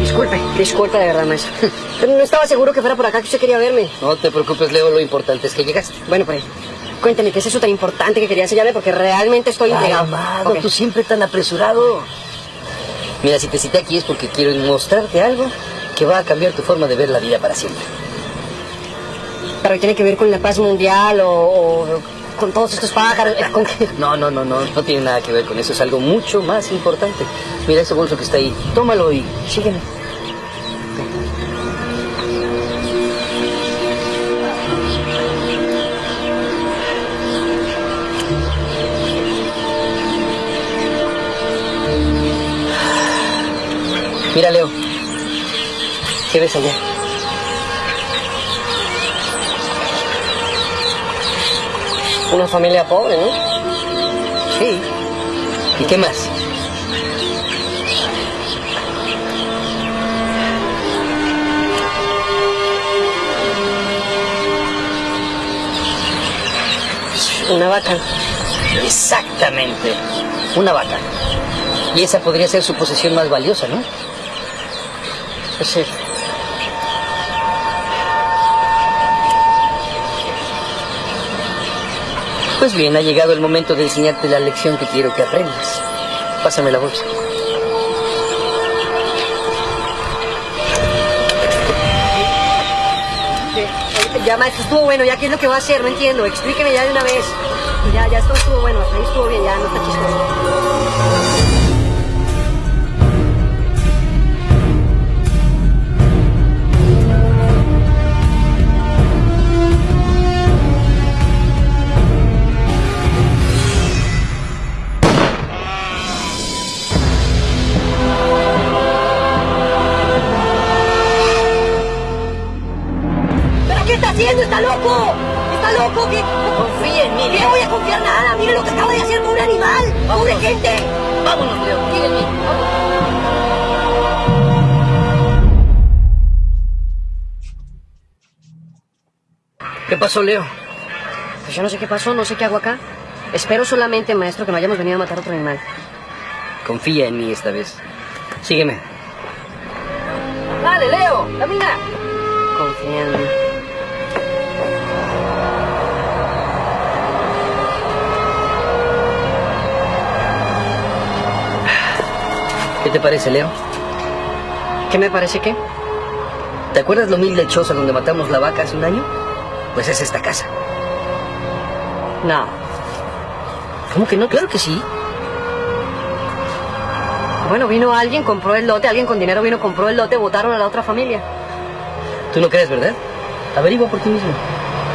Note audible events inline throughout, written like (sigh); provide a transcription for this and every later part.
Disculpe, disculpe de verdad, maestro. Pero no estaba seguro que fuera por acá que usted quería verme. No te preocupes, Leo, lo importante es que llegaste. Bueno, pues, cuénteme, ¿qué es eso tan importante que quería enseñarle? Porque realmente estoy intrigado. amado, tú siempre tan apresurado. Mira, si te cité aquí es porque quiero mostrarte algo que va a cambiar tu forma de ver la vida para siempre. Pero tiene que ver con la paz mundial o, o con todos estos pájaros. (laughs) ¿Con qué? No, no, no, no, no tiene nada que ver con eso, es algo mucho más importante. Mira ese bolso que está ahí, tómalo y sígueme. Mira, Leo. ¿Qué ves allá? Una familia pobre, ¿no? Sí. ¿Y qué más? Una vaca. Exactamente. Una vaca. Y esa podría ser su posesión más valiosa, ¿no? Pues sí. Pues bien, ha llegado el momento de enseñarte la lección que quiero que aprendas. Pásame la bolsa. Ya, maestro, estuvo bueno. ¿Ya qué es lo que va a hacer? No entiendo. Explíqueme ya de una vez. Ya, ya esto estuvo bueno. Hasta ahí estuvo bien. Ya no está chistoso. Está haciendo? ¡Está loco! ¡Está loco! ¿Qué? Confía en mí, ¿Qué voy a confiar nada? ¡Mire lo que acaba de hacer pobre animal! ¡Pobre gente! Vámonos, Leo. Sígueme. ¿Qué pasó, Leo? Pues yo no sé qué pasó, no sé qué hago acá. Espero solamente, maestro, que no hayamos venido a matar otro animal. Confía en mí esta vez. Sígueme. ¡Dale, Leo! ¡Camina! Confía en mí. ¿Qué te parece, Leo? ¿Qué me parece que? ¿Te acuerdas lo humilde choza donde matamos la vaca hace un año? Pues es esta casa. No. ¿Cómo que no? Claro que sí. Bueno, vino alguien, compró el lote, alguien con dinero vino, compró el lote, votaron a la otra familia. ¿Tú no crees, verdad? Averigua por ti mismo.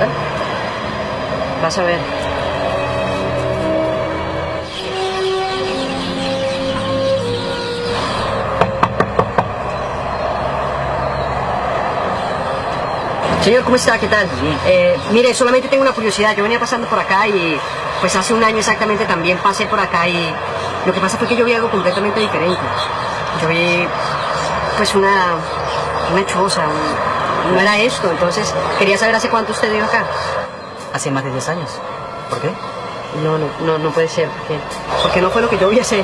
¿Ah? Vas a ver. Señor, ¿cómo está? ¿Qué tal? Eh, mire, solamente tengo una curiosidad. Yo venía pasando por acá y pues hace un año exactamente también pasé por acá y lo que pasa fue que yo vi algo completamente diferente. Yo vi pues una, una choza, un- no era esto. Entonces quería saber hace cuánto usted vive acá. Hace más de 10 años. ¿Por qué? No, no, no, no puede ser. Porque, porque no fue lo que yo vi hace,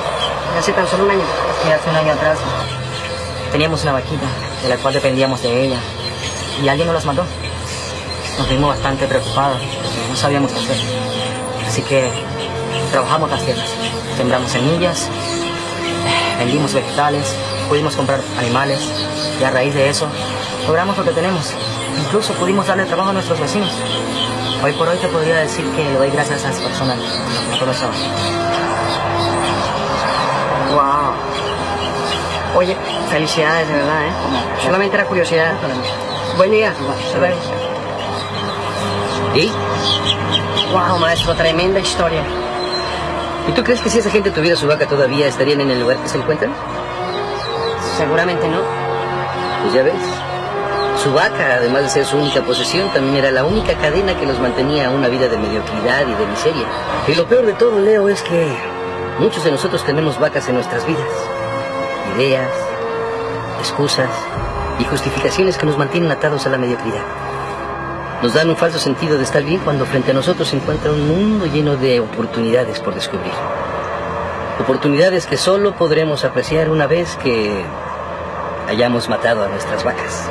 hace tan solo un año. hace un año atrás teníamos una vaquita de la cual dependíamos de ella y alguien nos las mató. Nos vimos bastante preocupados no sabíamos qué hacer. Así que trabajamos las tierras, sembramos semillas, vendimos vegetales, pudimos comprar animales y a raíz de eso logramos lo que tenemos. Incluso pudimos darle trabajo a nuestros vecinos. Hoy por hoy te podría decir que le doy gracias a esas personas todo eso. Wow. Oye, felicidades, de verdad, ¿eh? Solamente era curiosidad. Buen día. ¿Y? Wow, maestro, tremenda historia. ¿Y tú crees que si esa gente tuviera su vaca todavía estarían en el lugar que se encuentran? Seguramente no. Pues ya ves. Su vaca, además de ser su única posesión, también era la única cadena que los mantenía a una vida de mediocridad y de miseria. Y lo peor de todo, Leo, es que muchos de nosotros tenemos vacas en nuestras vidas. Ideas, excusas y justificaciones que nos mantienen atados a la mediocridad. Nos dan un falso sentido de estar bien cuando frente a nosotros se encuentra un mundo lleno de oportunidades por descubrir. Oportunidades que solo podremos apreciar una vez que hayamos matado a nuestras vacas.